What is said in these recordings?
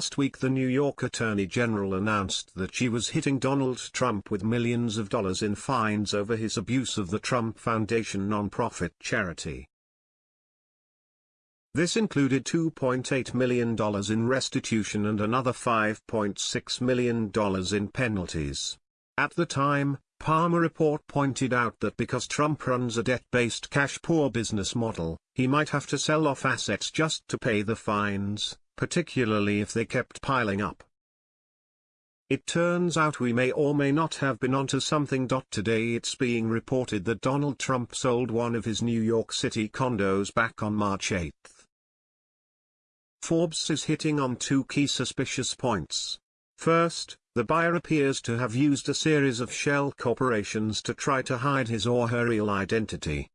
Last week the New York Attorney General announced that she was hitting Donald Trump with millions of dollars in fines over his abuse of the Trump Foundation nonprofit charity. This included $2.8 million in restitution and another $5.6 million in penalties. At the time, Palmer report pointed out that because Trump runs a debt-based cash-poor business model, he might have to sell off assets just to pay the fines, particularly if they kept piling up. It turns out we may or may not have been onto something. Today it's being reported that Donald Trump sold one of his New York City condos back on March 8. Forbes is hitting on two key suspicious points. First, the buyer appears to have used a series of shell corporations to try to hide his or her real identity.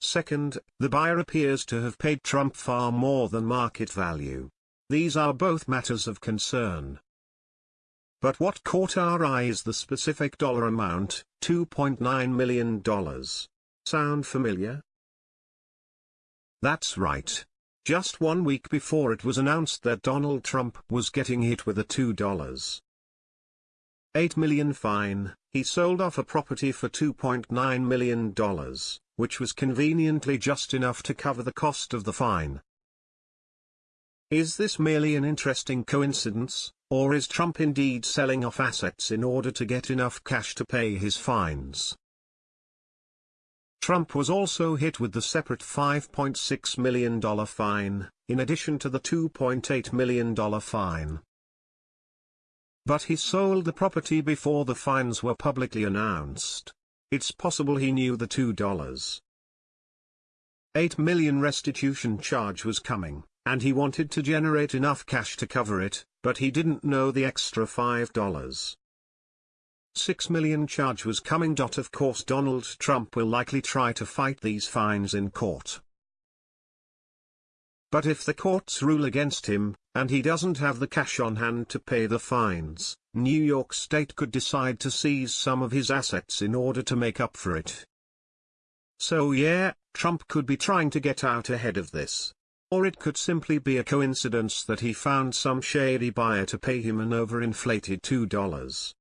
Second, the buyer appears to have paid Trump far more than market value. These are both matters of concern. But what caught our eye is the specific dollar amount, $2.9 million. Sound familiar? That's right. Just one week before it was announced that Donald Trump was getting hit with a $2.8 million fine, he sold off a property for $2.9 million, which was conveniently just enough to cover the cost of the fine. Is this merely an interesting coincidence, or is Trump indeed selling off assets in order to get enough cash to pay his fines? Trump was also hit with the separate $5.6 million fine, in addition to the $2.8 million fine. But he sold the property before the fines were publicly announced. It's possible he knew the $2.8 million restitution charge was coming, and he wanted to generate enough cash to cover it, but he didn't know the extra $5. 6 million charge was coming. Of course Donald Trump will likely try to fight these fines in court. But if the courts rule against him, and he doesn't have the cash on hand to pay the fines, New York State could decide to seize some of his assets in order to make up for it. So yeah, Trump could be trying to get out ahead of this. Or it could simply be a coincidence that he found some shady buyer to pay him an overinflated $2.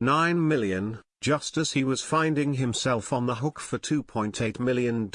9 million, just as he was finding himself on the hook for $2.8 million.